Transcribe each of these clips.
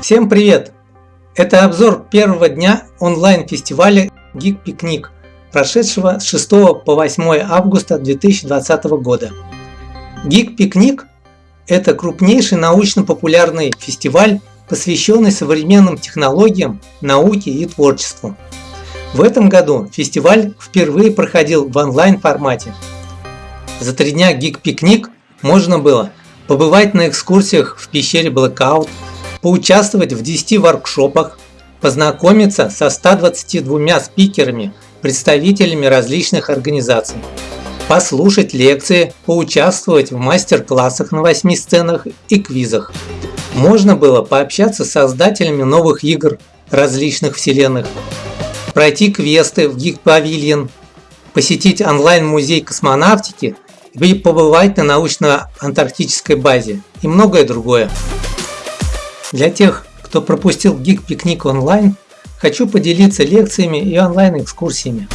Всем привет! Это обзор первого дня онлайн-фестиваля Geek Picnic, прошедшего с 6 по 8 августа 2020 года. Geek Picnic – это крупнейший научно-популярный фестиваль, посвященный современным технологиям, науке и творчеству. В этом году фестиваль впервые проходил в онлайн-формате. За три дня Geek Picnic можно было побывать на экскурсиях в пещере Blackout, поучаствовать в 10 воркшопах, познакомиться со 122 спикерами, представителями различных организаций, послушать лекции, поучаствовать в мастер-классах на 8 сценах и квизах. Можно было пообщаться с создателями новых игр различных вселенных, пройти квесты в Geek Pavilion, посетить онлайн-музей космонавтики и побывать на научно-антарктической базе и многое другое. Для тех, кто пропустил Geek Пикник онлайн, хочу поделиться лекциями и онлайн-экскурсиями.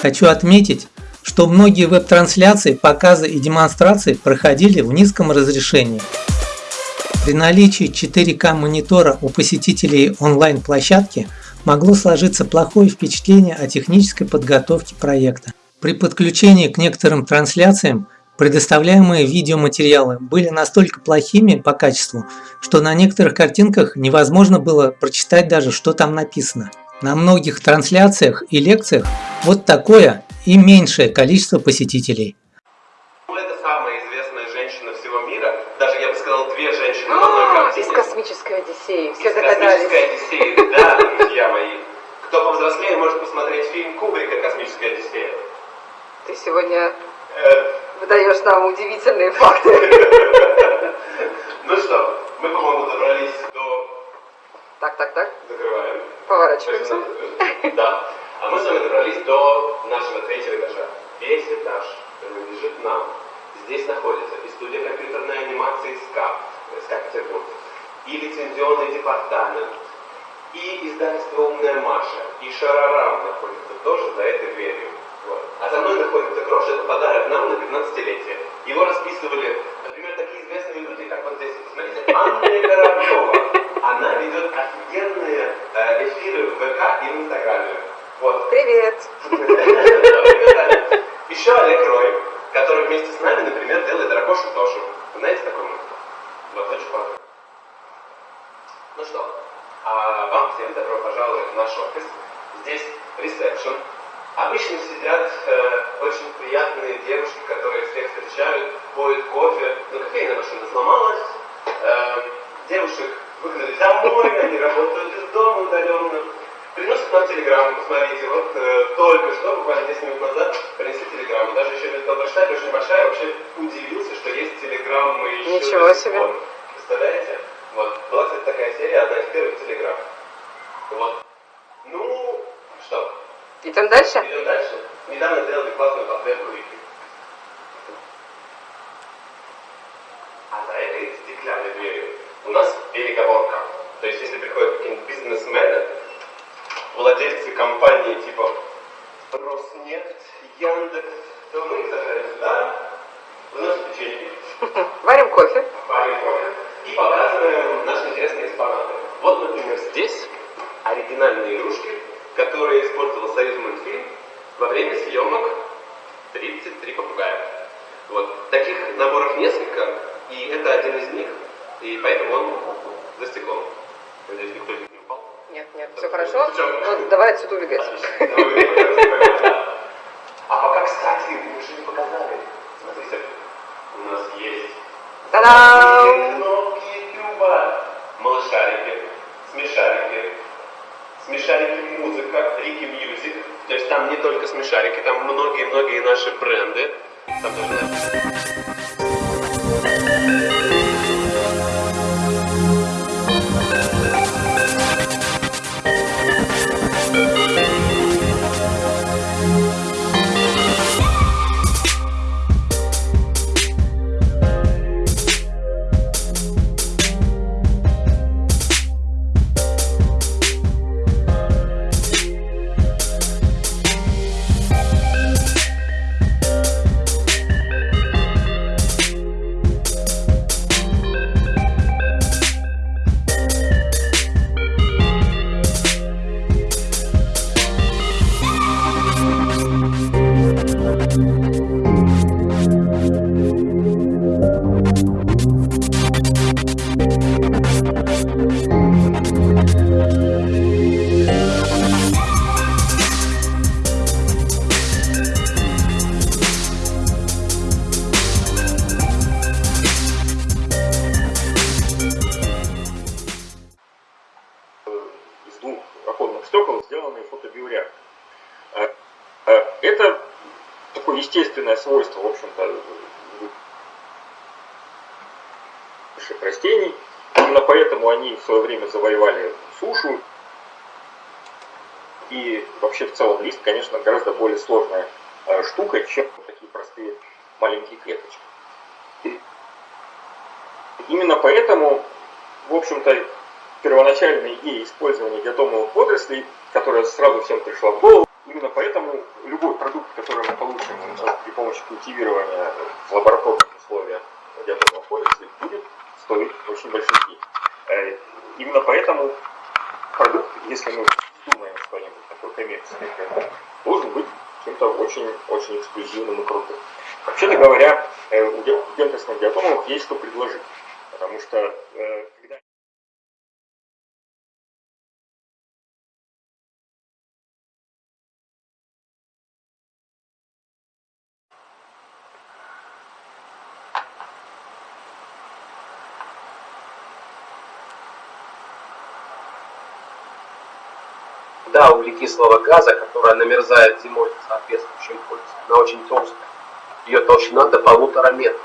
Хочу отметить, что многие веб-трансляции, показы и демонстрации проходили в низком разрешении. При наличии 4К монитора у посетителей онлайн-площадки могло сложиться плохое впечатление о технической подготовке проекта. При подключении к некоторым трансляциям Предоставляемые видеоматериалы были настолько плохими по качеству, что на некоторых картинках невозможно было прочитать даже, что там написано. На многих трансляциях и лекциях вот такое и меньшее количество посетителей. Ну, это самая известная женщина всего мира, даже я бы сказал две женщины в одной картине. Из космической Одиссеи, все догадались. Из космической Одиссеи, да, друзья мои. Кто повзрослее, может посмотреть фильм Кубрика «Космическая Одиссея». Ты сегодня э, выдаешь нам удивительные факты. Ну что, мы, по-моему, добрались до... Так, так, так. Закрываем. Поворачиваемся. Да. А мы с вами добрались до нашего третьего этажа. Весь этаж принадлежит нам. Здесь находится и студия компьютерной анимации СКАП, СКАП Петербург, и лицензионный департамент, и издательство «Умная Маша», и Шарарам находится тоже за этой дверью. Вот. А за мной находится грош, это подарок нам на 15-летие. Его расписывали, например, такие известные люди, как вот здесь, смотрите, Анна Кораблева. Она ведет офигенные э, эфиры в ВК и в Инстаграме. Вот. Привет. Еще Олег Рой, который вместе с нами, например, делает Дракошу Тошу. Знаете такого? Вот очень классно. Ну что, а вам всем добро пожаловать в наш офис. Здесь ресепшн, Обычно сидят э, очень приятные девушки, которые всех встречают, поют кофе, но кофейная машина сломалась, э, девушек выгнали домой, они работают из дома удаленно, приносят нам телеграмму, посмотрите, вот э, только что, буквально 10 минут назад, принесли телеграмму, даже еще успел прочитать, очень большая, вообще удивился, что есть телеграммы еще Ничего себе. Представляете? Вот, была, кстати, такая серия, одна из первых телеграмм. Вот. Ну, что, Идем дальше? Идем дальше. Недавно сделали классную подборку Вики. А за этой стеклянной дверью у нас переговорка. То есть, если приходят какие-нибудь бизнесмены, владельцы компании типа Роснефть, Яндекс, то мы их сажаем сюда, выносим печенье. Варим кофе. Варим кофе. И показываем наши интересные экспонаты. Вот, например, здесь оригинальные игрушки которые использовал Союз мультфильм во время съемок 33 попугая. Вот. Таких наборов несколько, и это один из них, и поэтому он за стеклом. Надеюсь, никто не упал. Нет, нет, все хорошо. Ну, давай отсюда убегать. А пока, кстати, мы еще не показали. Смотрите, у нас есть Та-дам! кнопки Ютуба, малышарики, смешарики, смешарики музыка, Riki Music. То есть там не только смешарики, там многие-многие наши бренды. Там даже... завоевали сушу. И вообще в целом лист, конечно, гораздо более сложная штука, чем такие простые маленькие клеточки. Именно поэтому, в общем-то, первоначальная идея использования диатомовых водорослей, которая сразу всем пришла в голову, именно поэтому любой продукт, который мы получим при помощи культивирования в лабораторных условиях диатомовых водорослей, будет стоить очень больших денег. Э, именно поэтому продукт, если мы думаем что-нибудь такое коммерческое, должен быть чем-то очень-очень эксклюзивным и крутым. Вообще-то говоря, э, у гентесных диатомов есть что предложить. Потому что э, когда да, углекислого газа, которая намерзает зимой в соответствующем полюсе. Она очень толстая. Ее толщина до полутора метров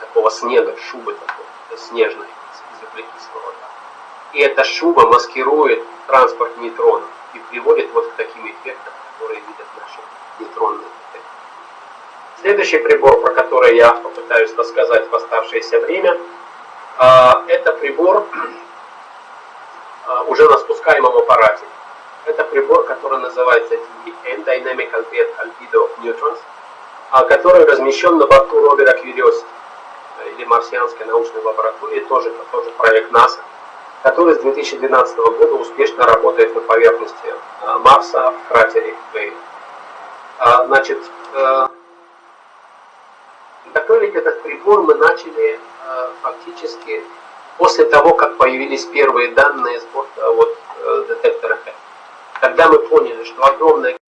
такого снега, шубы такой, снежной из углекислого газа. И эта шуба маскирует транспорт нейтронов и приводит вот к таким эффектам, которые видят наши нейтронные детекторы. Следующий прибор, про который я попытаюсь рассказать в оставшееся время, а, это прибор уже на спускаемом аппарате. Это прибор, который называется DN, Dynamic Albedo Neutrons, а, который размещен на борту ровера Curiosity или марсианской научной лаборатории, тоже, тоже проект НАСА, который с 2012 года успешно работает на поверхности э, Марса в кратере Вейн. А, значит, э, готовить этот прибор мы начали э, фактически после того, как появились первые данные с борта вот, детектора Х. Когда мы поняли, что огромное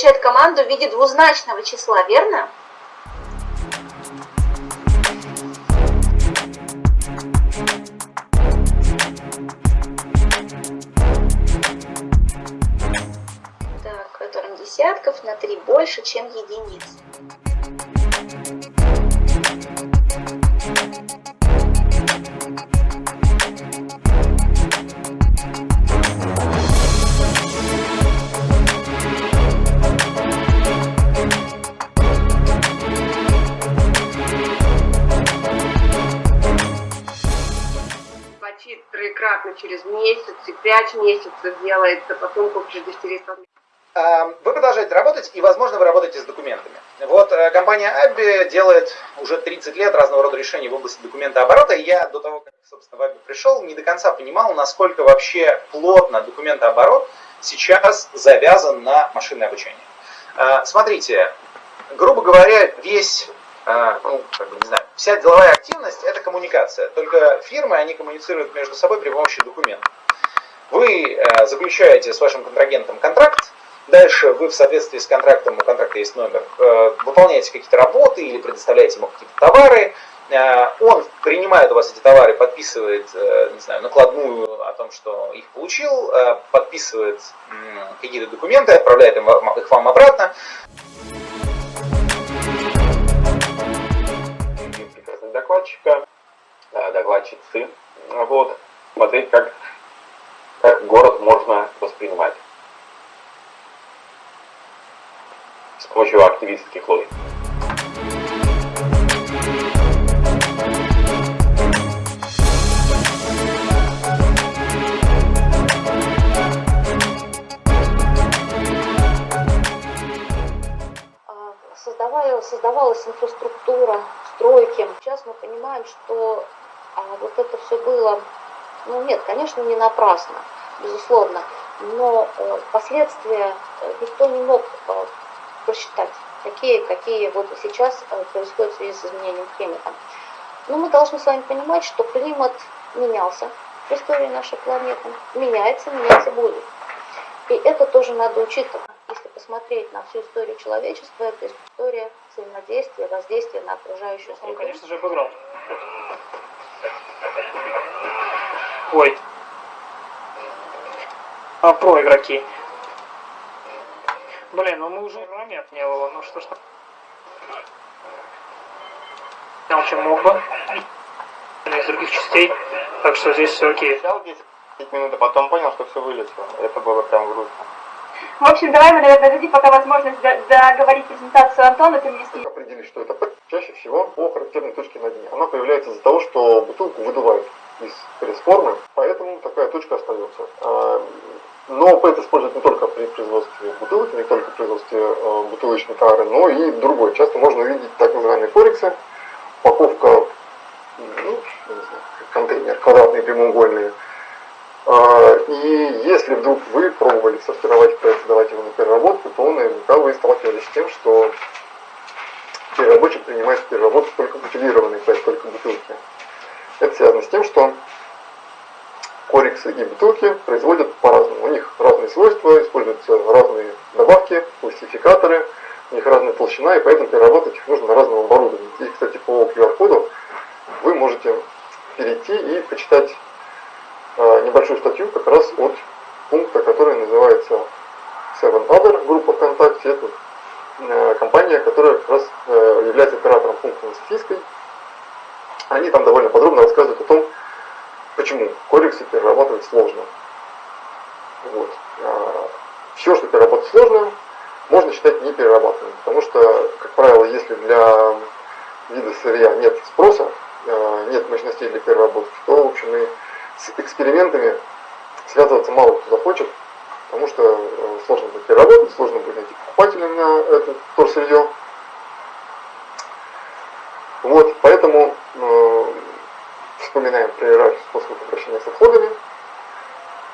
получает команду в виде двузначного числа, верно? Так, которым десятков на 3 больше, чем единиц. 5 месяцев делается, потом купишь дифтеритон. Вы продолжаете работать, и, возможно, вы работаете с документами. Вот э, компания Абби делает уже 30 лет разного рода решений в области документа оборота, и я до того, как, собственно, в Абби пришел, не до конца понимал, насколько вообще плотно документооборот сейчас завязан на машинное обучение. Э, смотрите, грубо говоря, весь э, ну, как бы, не знаю, вся деловая активность – это коммуникация. Только фирмы, они коммуницируют между собой при помощи документов. Вы э, заключаете с вашим контрагентом контракт, дальше вы в соответствии с контрактом, у контракта есть номер, э, выполняете какие-то работы или предоставляете ему какие-то товары, э, он принимает у вас эти товары, подписывает, не знаю, накладную о том, что их получил, подписывает какие-то документы, отправляет их вам обратно. докладчика, докладчицы. Вот, смотреть, как как город можно воспринимать с помощью активистских логик. А, создавалась инфраструктура, стройки. Сейчас мы понимаем, что а, вот это все было, ну нет, конечно, не напрасно, безусловно, но э, последствия э, никто не мог э, просчитать, такие, какие вот сейчас происходят в связи с изменением климата. Но мы должны с вами понимать, что климат менялся в истории нашей планеты, меняется, меняться будет. И это тоже надо учитывать. Если посмотреть на всю историю человечества, это история взаимодействия, воздействия на окружающую Он, среду. конечно же, обыграл. Ой. А про игроки. Блин, ну мы уже момент не было, ну что ж. Снял, чем мог бы. Из других частей. Так что здесь все окей. Сначала 10 минут, а потом понял, что все вылетело. Это было прям грустно. В общем, давай мы, наверное, дадим пока возможность до- договорить презентацию Антона, ты мне с ним определить, что это чаще всего по характерной точке на дне. Она появляется из-за того, что бутылку выдувают из пресс-формы, поэтому такая точка остается. А, Но ПЭТ используют не только при производстве бутылок, не только при производстве э, бутылочной тары, но и другой. Часто можно увидеть так называемые корексы, упаковка, ну, контейнер, квадратные, прямоугольные. А, И если вдруг вы пробовали сортировать ПЭТ, сдавать его на переработку, то наверняка вы сталкивались с тем, что переработчик принимает в переработку только бутилированный ПЭТ, только бутылки. Это связано с тем, что корексы и бутылки производят по-разному. У них разные свойства, используются разные добавки, пластификаторы, у них разная толщина, и поэтому переработать их нужно на разном оборудовании. И, кстати, по QR-коду вы можете перейти и почитать э, небольшую статью как раз от пункта, который называется Seven Other, группа ВКонтакте. Это э, компания, которая как раз э, является оператором пункта на Софийской. Они там довольно подробно рассказывают о том, почему корексы перерабатывать сложно. Вот. Все, что переработать сложно, можно считать неперерабатываемым, потому что, как правило, если для вида сырья нет спроса, э, нет мощностей для переработки, то, в общем, и с экспериментами связываться мало кто захочет, потому что э, сложно будет переработать, сложно будет найти покупателя на это вторсырье. Вот, поэтому вспоминаем про иерархию способов обращения с отходами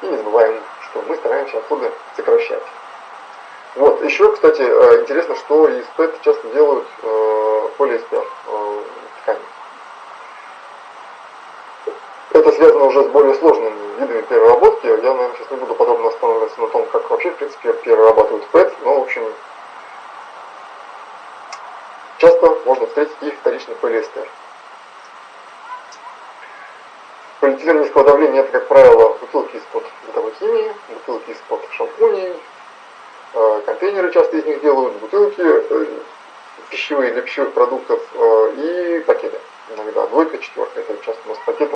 и не забываем, что мы стараемся отходы сокращать. Вот, еще, кстати, э, интересно, что ПЭТ часто делают э, полиэстер э, ткани. Это связано уже с более сложными видами переработки. Я, наверное, сейчас не буду подробно останавливаться на том, как вообще, в принципе, перерабатывают ПЭТ, но, в общем, часто можно встретить и вторичный полиэстер. Низкого давления это, как правило, бутылки из-под бытовой химии, бутылки из-под шампуней, э, контейнеры часто из них делают, бутылки э, пищевые для пищевых продуктов э, и пакеты. Иногда двойка, четверка, это часто у нас пакеты.